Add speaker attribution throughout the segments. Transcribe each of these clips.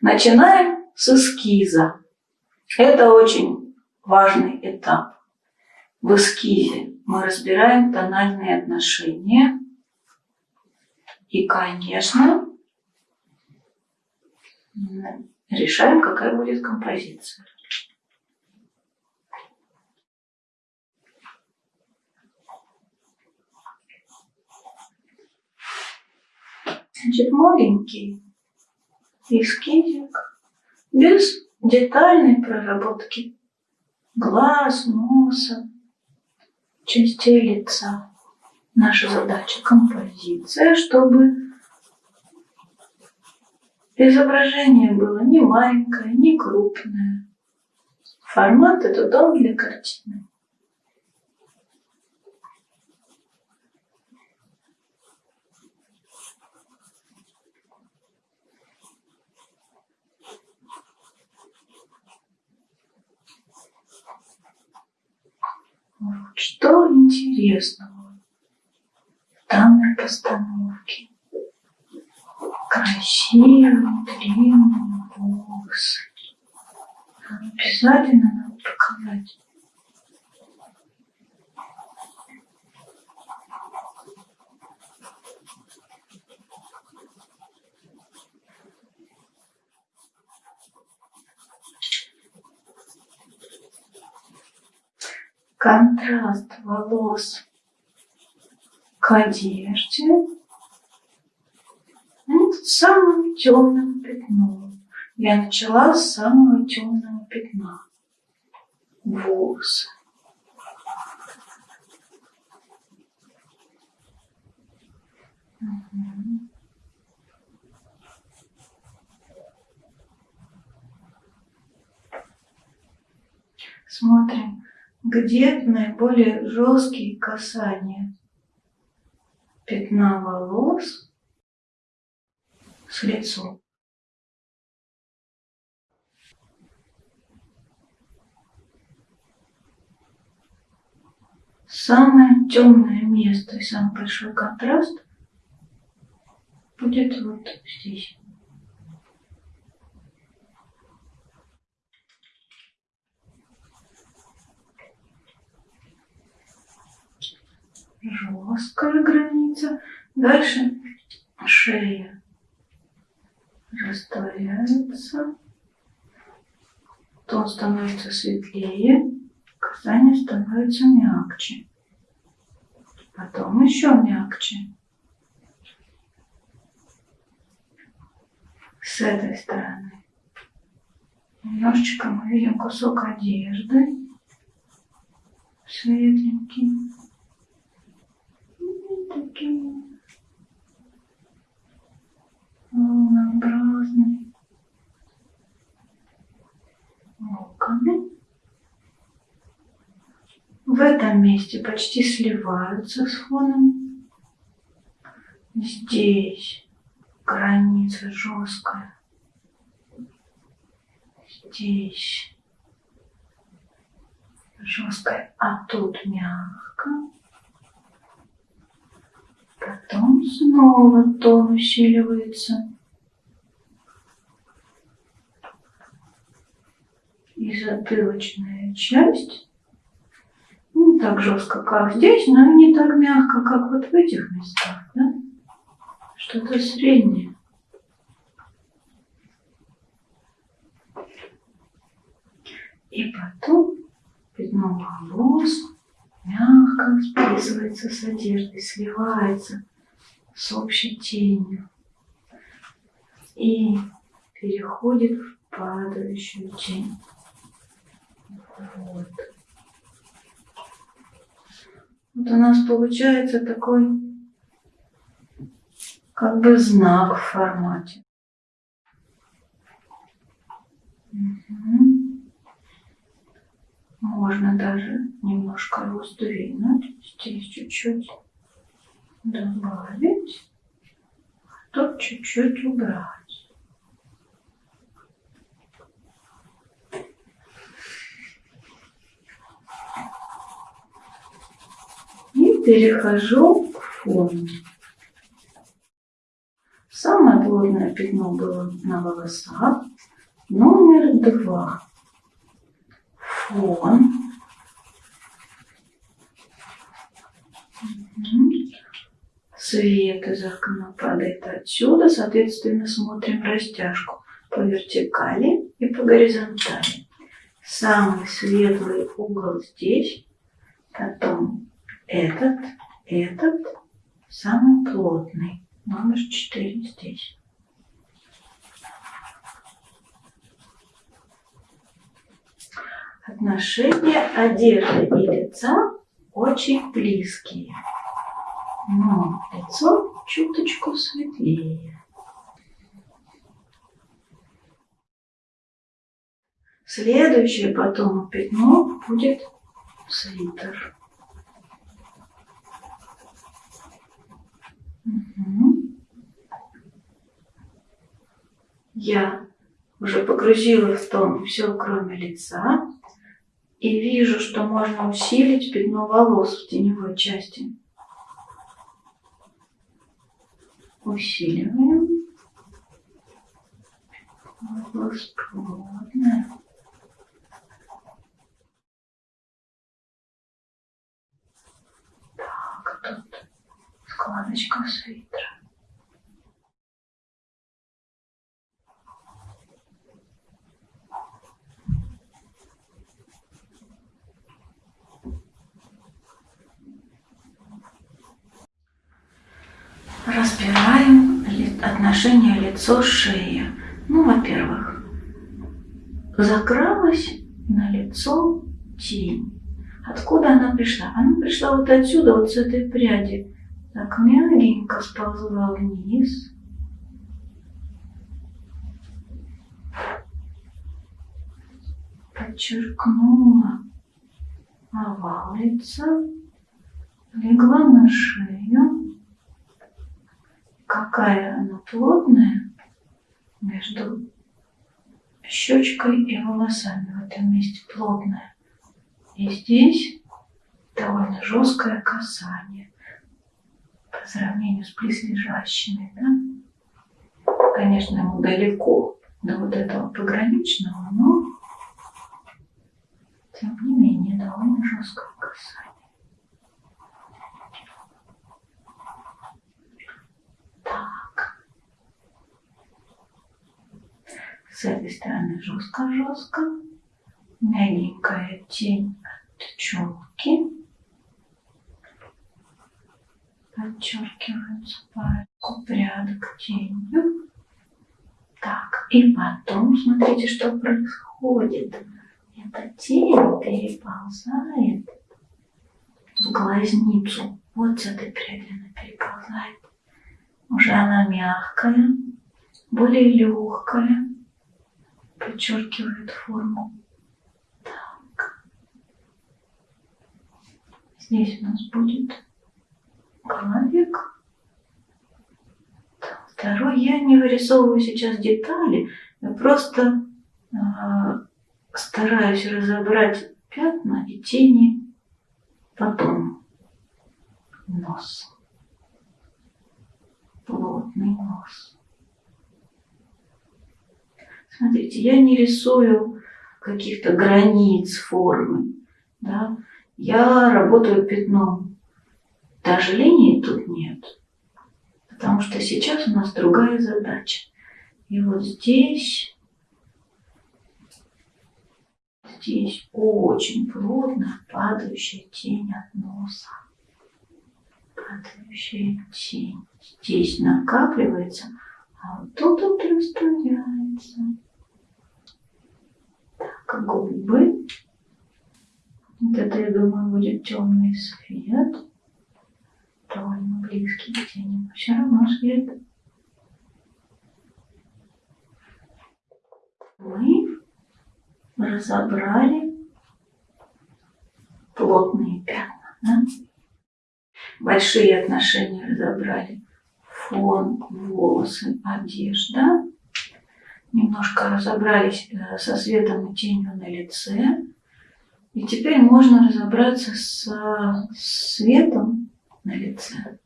Speaker 1: Начинаем с эскиза. Это очень важный этап. В эскизе мы разбираем тональные отношения. И, конечно, решаем, какая будет композиция. Значит, маленький эскизик без детальной проработки глаз, носа, частей лица. Наша задача – композиция, чтобы изображение было не маленькое, не крупное. Формат – это дом для картины. Что интересного в данной постановке? Красивые, длинные волосы. Обязательно надо показать. Контраст волос к одежде вот самым темным пятном. Я начала с самого темного пятна. Волосы. Угу. Смотрим где наиболее жесткие касания пятна волос с лицом. Самое темное место и самый большой контраст будет вот здесь. Жесткая граница. Дальше шея растворяется. Тон становится светлее, касание становится мягче. Потом еще мягче. С этой стороны. Немножечко мы видим кусок одежды светленький такие волнообразные локоны. В этом месте почти сливаются с фоном. Здесь граница жесткая. Здесь жесткая, а тут мягко. Потом снова тон усиливается. И затылочная часть не так жестко, как здесь, но и не так мягко, как вот в этих местах. Да? Что-то среднее. И потом пятно волос мягко списывается с одеждой, сливается с общей тенью и переходит в падающую тень. Вот. Вот у нас получается такой как бы знак в формате. Угу. Можно даже немножко раздвинуть. Здесь чуть-чуть добавить. А тут чуть-чуть убрать. И перехожу к фону. Самое плотное пятно было на волосах. Номер два. Фон. Свет из окна падает отсюда, соответственно, смотрим растяжку по вертикали и по горизонтали. Самый светлый угол здесь, потом этот, этот, самый плотный, номер 4 здесь. Отношения одежды и лица очень близкие, но лицо чуточку светлее. Следующее потом пятно будет свитер. Угу. Я уже погрузила в тон все, кроме лица, и вижу, что можно усилить пятно волос в теневой части. Усиливаем. Волос плотная. складочка свитера. Разбираем отношения лицо-шея. Ну, во-первых, закралась на лицо тень. Откуда она пришла? Она пришла вот отсюда, вот с этой пряди. Так мягенько сползла вниз. Подчеркнула овал лица, легла на шею. Какая она плотная между щечкой и волосами в этом месте плотная. И здесь довольно жесткое касание по сравнению с близлежащими, да? Конечно, ему далеко до вот этого пограничного, но тем не менее довольно жесткое касание. Так. С этой стороны жестко-жестко. Мягенькая тень от челки подчеркиваются парочку прядок тенью. Так, и потом смотрите, что происходит. Эта тень переползает в глазницу. Вот с этой пряди она переползает. Уже она мягкая, более легкая, подчеркивает форму. Так. Здесь у нас будет головик. Второй, я не вырисовываю сейчас детали, я просто э, стараюсь разобрать пятна и тени потом. Нос. Плотный нос. Смотрите, я не рисую каких-то границ формы. Да? Я работаю пятном даже линии тут нет, потому что сейчас у нас другая задача. И вот здесь, здесь очень плотно падающая тень от носа. Падающая тень. Здесь накапливается, а вот тут вот растворяется. Так, губы. Вот это, я думаю, будет темный свет довольно близкие тени, но все равно свет. Мы разобрали плотные пятна. Да? Большие отношения разобрали. Фон, волосы, одежда. Немножко разобрались э, со светом и тенью на лице. И теперь можно разобраться с светом на лице.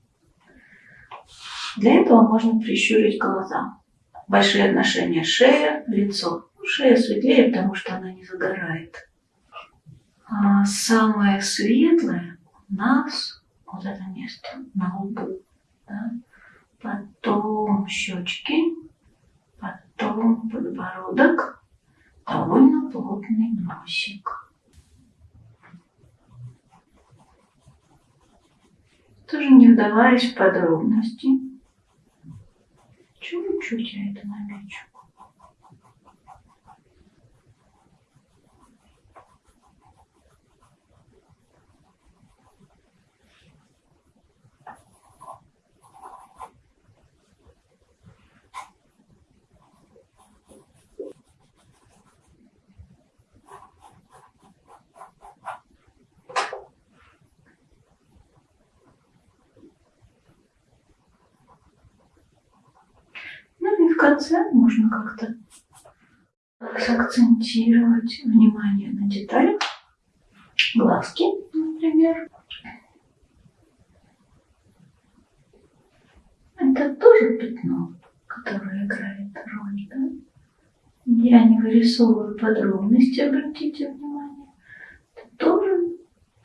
Speaker 1: Для этого можно прищурить глаза. большие отношения шея, лицо. Шея светлее, потому что она не загорает. А самое светлое у нас вот это место на лбу. Да? Потом щечки, потом подбородок, довольно плотный носик. Тоже не вдаваясь в подробности. Чуть-чуть я это намечу. в конце можно как-то сакцентировать внимание на деталях. Глазки, например. Это тоже пятно, которое играет роль, да? Я не вырисовываю подробности, обратите внимание. Это тоже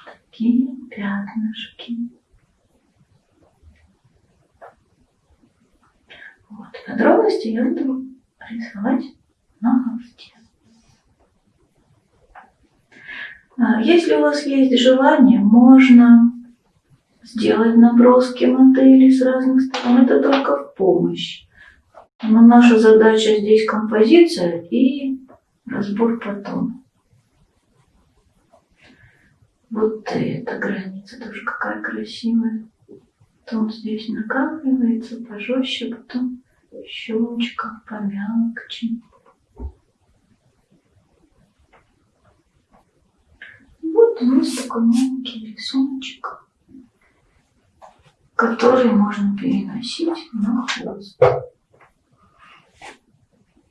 Speaker 1: такие пятнышки. Подробности я буду рисовать на холсте. А, если у вас есть желание, можно сделать наброски модели с разных сторон. Это только в помощь. Но наша задача здесь композиция и разбор потом. Вот эта граница тоже какая красивая. Потом здесь накапливается пожестче, потом щелочка помягче. Вот у нас такой маленький рисуночек, который можно переносить на хвост.